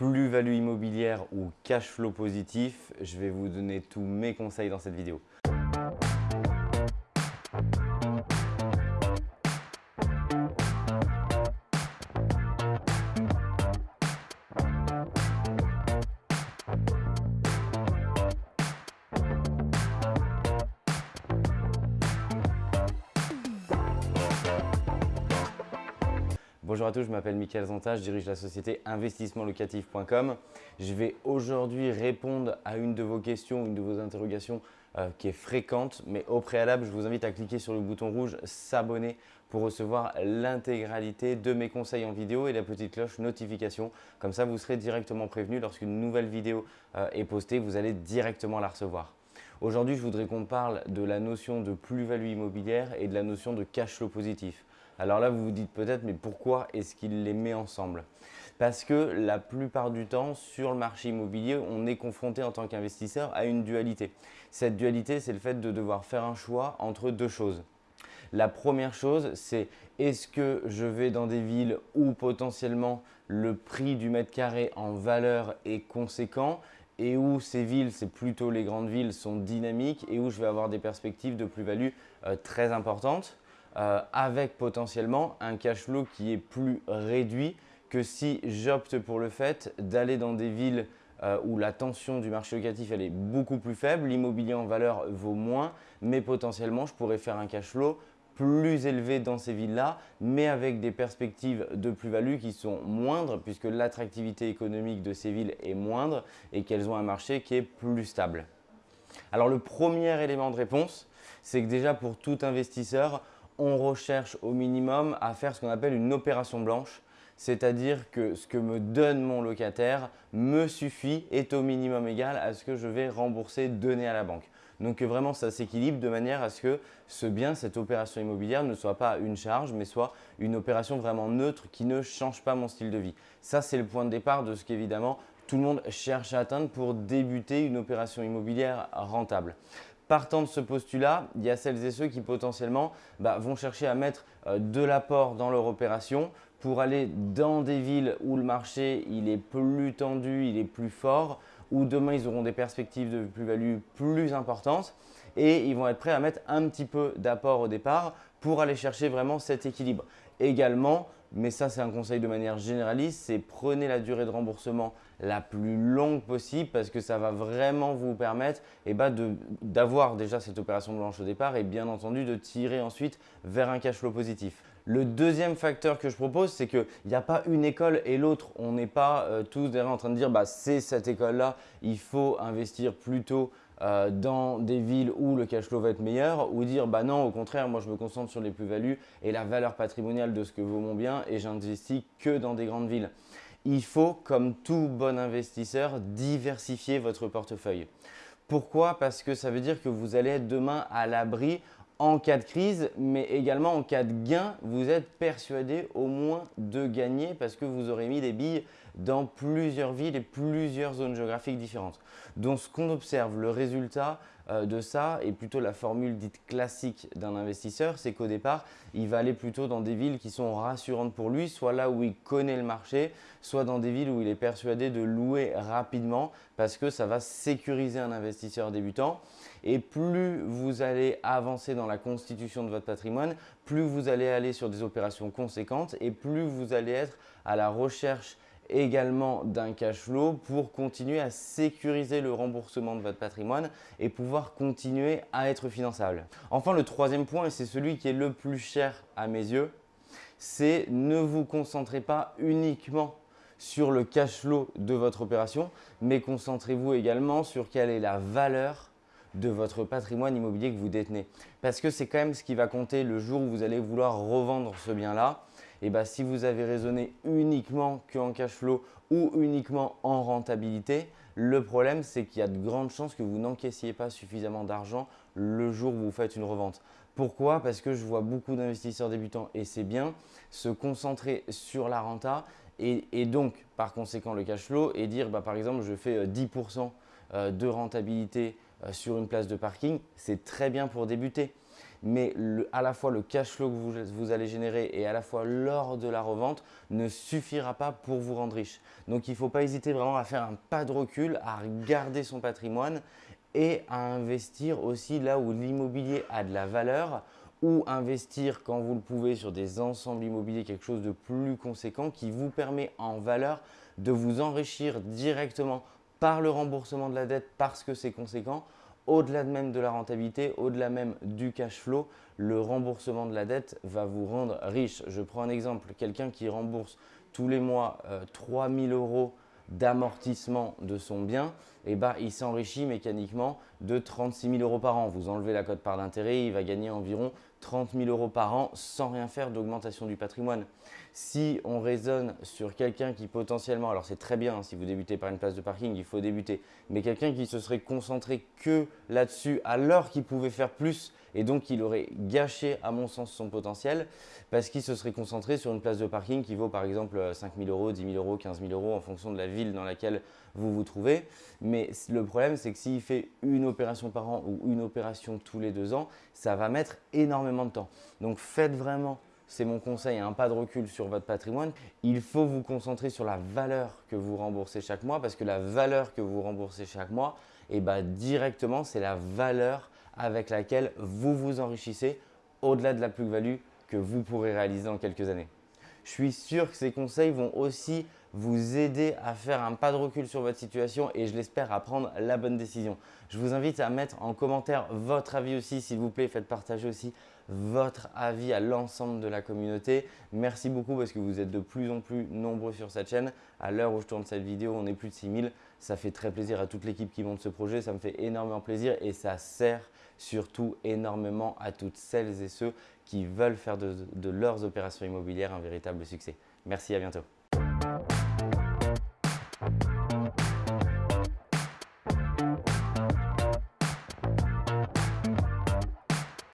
plus-value immobilière ou cash flow positif, je vais vous donner tous mes conseils dans cette vidéo. Bonjour à tous, je m'appelle Mickaël Zanta, je dirige la société investissementlocatif.com. Je vais aujourd'hui répondre à une de vos questions, une de vos interrogations euh, qui est fréquente, mais au préalable, je vous invite à cliquer sur le bouton rouge « S'abonner » pour recevoir l'intégralité de mes conseils en vidéo et la petite cloche notification. Comme ça, vous serez directement prévenu lorsqu'une nouvelle vidéo euh, est postée, vous allez directement la recevoir. Aujourd'hui, je voudrais qu'on parle de la notion de plus-value immobilière et de la notion de cash flow positif. Alors là, vous vous dites peut-être, mais pourquoi est-ce qu'il les met ensemble? Parce que la plupart du temps, sur le marché immobilier, on est confronté en tant qu'investisseur à une dualité. Cette dualité, c'est le fait de devoir faire un choix entre deux choses. La première chose, c'est est-ce que je vais dans des villes où potentiellement le prix du mètre carré en valeur est conséquent et où ces villes, c'est plutôt les grandes villes, sont dynamiques et où je vais avoir des perspectives de plus-value euh, très importantes? Euh, avec potentiellement un cash flow qui est plus réduit que si j'opte pour le fait d'aller dans des villes euh, où la tension du marché locatif elle est beaucoup plus faible, l'immobilier en valeur vaut moins, mais potentiellement je pourrais faire un cash flow plus élevé dans ces villes-là, mais avec des perspectives de plus-value qui sont moindres puisque l'attractivité économique de ces villes est moindre et qu'elles ont un marché qui est plus stable. Alors le premier élément de réponse, c'est que déjà pour tout investisseur, on recherche au minimum à faire ce qu'on appelle une opération blanche, c'est-à-dire que ce que me donne mon locataire me suffit, est au minimum égal à ce que je vais rembourser, donner à la banque. Donc vraiment, ça s'équilibre de manière à ce que ce bien, cette opération immobilière ne soit pas une charge, mais soit une opération vraiment neutre qui ne change pas mon style de vie. Ça, c'est le point de départ de ce qu'évidemment tout le monde cherche à atteindre pour débuter une opération immobilière rentable. Partant de ce postulat, il y a celles et ceux qui potentiellement bah, vont chercher à mettre euh, de l'apport dans leur opération. Pour aller dans des villes où le marché il est plus tendu, il est plus fort, où demain ils auront des perspectives de plus-value plus importantes et ils vont être prêts à mettre un petit peu d'apport au départ pour aller chercher vraiment cet équilibre. Également, mais ça c'est un conseil de manière généraliste, c'est prenez la durée de remboursement la plus longue possible parce que ça va vraiment vous permettre eh ben, d'avoir déjà cette opération blanche au départ et bien entendu de tirer ensuite vers un cash flow positif. Le deuxième facteur que je propose, c'est qu'il n'y a pas une école et l'autre. On n'est pas euh, tous derrière en train de dire bah, c'est cette école-là, il faut investir plutôt euh, dans des villes où le cash flow va être meilleur ou dire bah non, au contraire, moi je me concentre sur les plus-values et la valeur patrimoniale de ce que vaut mon bien et j'investis que dans des grandes villes. Il faut, comme tout bon investisseur, diversifier votre portefeuille. Pourquoi? Parce que ça veut dire que vous allez être demain à l'abri en cas de crise, mais également en cas de gain, vous êtes persuadé au moins de gagner parce que vous aurez mis des billes dans plusieurs villes et plusieurs zones géographiques différentes. Donc, ce qu'on observe, le résultat euh, de ça est plutôt la formule dite classique d'un investisseur, c'est qu'au départ, il va aller plutôt dans des villes qui sont rassurantes pour lui, soit là où il connaît le marché, soit dans des villes où il est persuadé de louer rapidement parce que ça va sécuriser un investisseur débutant. Et plus vous allez avancer dans la constitution de votre patrimoine, plus vous allez aller sur des opérations conséquentes et plus vous allez être à la recherche également d'un cash flow pour continuer à sécuriser le remboursement de votre patrimoine et pouvoir continuer à être finançable. Enfin, le troisième point, et c'est celui qui est le plus cher à mes yeux, c'est ne vous concentrez pas uniquement sur le cash flow de votre opération, mais concentrez-vous également sur quelle est la valeur de votre patrimoine immobilier que vous détenez. Parce que c'est quand même ce qui va compter le jour où vous allez vouloir revendre ce bien-là. Et bien, si vous avez raisonné uniquement qu'en cash flow ou uniquement en rentabilité, le problème, c'est qu'il y a de grandes chances que vous n'encaissiez pas suffisamment d'argent le jour où vous faites une revente. Pourquoi? Parce que je vois beaucoup d'investisseurs débutants, et c'est bien, se concentrer sur la renta et, donc, par conséquent, le cash flow et dire, bah, par exemple, je fais 10% euh, euh, de rentabilité euh, sur une place de parking, c'est très bien pour débuter. Mais à la fois le cash flow que vous, allez générer et à la fois lors de la revente ne suffira pas pour vous rendre riche. Donc il ne faut pas hésiter vraiment à faire un pas de recul, à regarder son patrimoine et à investir aussi là où l'immobilier a de la valeur ou investir quand vous le pouvez sur des ensembles immobiliers, quelque chose de plus conséquent qui vous permet en valeur de vous enrichir directement par le remboursement de la dette parce que c'est conséquent. Au-delà même de la rentabilité, au-delà même du cash flow, le remboursement de la dette va vous rendre riche. Je prends un exemple, quelqu'un qui rembourse tous les mois 3 euh, 3000 euros d'amortissement de son bien, eh ben, il s'enrichit mécaniquement de 36 000 euros par an. Vous enlevez la cote part d'intérêt, il va gagner environ 30 000 euros par an sans rien faire d'augmentation du patrimoine. Si on raisonne sur quelqu'un qui potentiellement, alors c'est très bien hein, si vous débutez par une place de parking, il faut débuter, mais quelqu'un qui se serait concentré que là-dessus alors qu'il pouvait faire plus et donc il aurait gâché à mon sens son potentiel parce qu'il se serait concentré sur une place de parking qui vaut par exemple 5 000 euros, 10 000 euros, 15 000 euros en fonction de la ville dans laquelle vous vous trouvez. Mais le problème c'est que s'il fait une opération par an ou une opération tous les deux ans, ça va mettre énormément de temps. Donc faites vraiment c'est mon conseil, un pas de recul sur votre patrimoine. Il faut vous concentrer sur la valeur que vous remboursez chaque mois parce que la valeur que vous remboursez chaque mois, eh ben, directement, c'est la valeur avec laquelle vous vous enrichissez au-delà de la plus-value que vous pourrez réaliser dans quelques années. Je suis sûr que ces conseils vont aussi vous aider à faire un pas de recul sur votre situation et je l'espère à prendre la bonne décision. Je vous invite à mettre en commentaire votre avis aussi, s'il vous plaît, faites partager aussi votre avis à l'ensemble de la communauté. Merci beaucoup parce que vous êtes de plus en plus nombreux sur cette chaîne. À l'heure où je tourne cette vidéo, on est plus de 6000. Ça fait très plaisir à toute l'équipe qui monte ce projet. Ça me fait énormément plaisir et ça sert surtout énormément à toutes celles et ceux qui veulent faire de, leurs opérations immobilières un véritable succès. Merci, à bientôt.